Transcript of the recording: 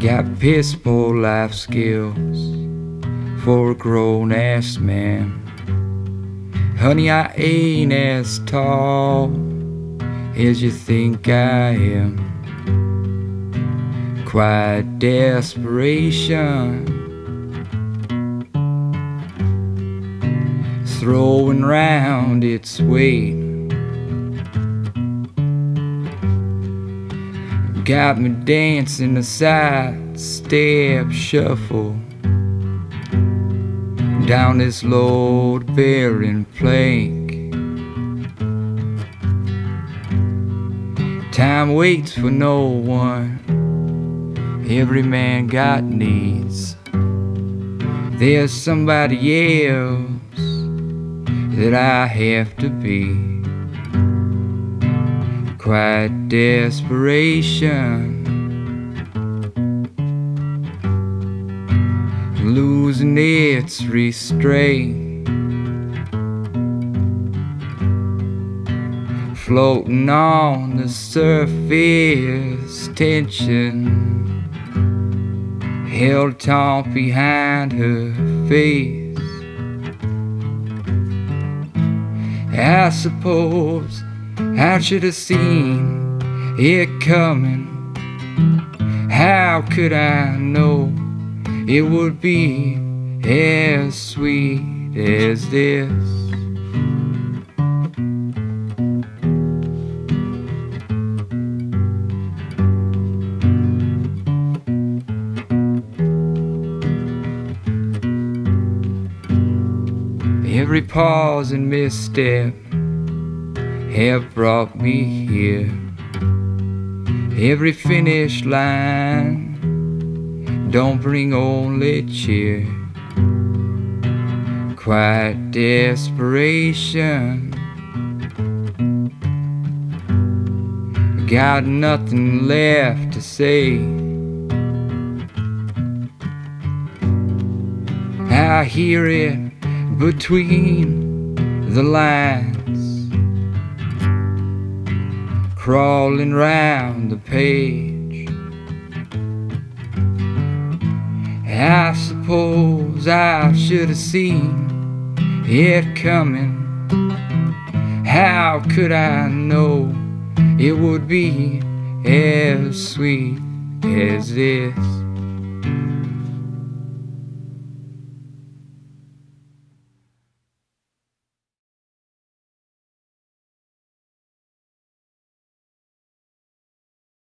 got piss poor life skills for a grown ass man. Honey, I ain't as tall as you think I am. Quiet desperation, throwing round its weight. Got me dancing a side step shuffle down this load bearing plank. Time waits for no one, every man got needs. There's somebody else that I have to be. Quiet desperation. Losing its restraint. Floating on the surface, tension held taut behind her face. I suppose I should have seen it coming. How could I know it would be as sweet as this? Every pause and misstep have brought me here. Every finish line don't bring only cheer. Quiet desperation. Got nothing left to say. I hear it between the lines, crawling round the page. I suppose I should have seen it coming. How could I know it would be as sweet as this?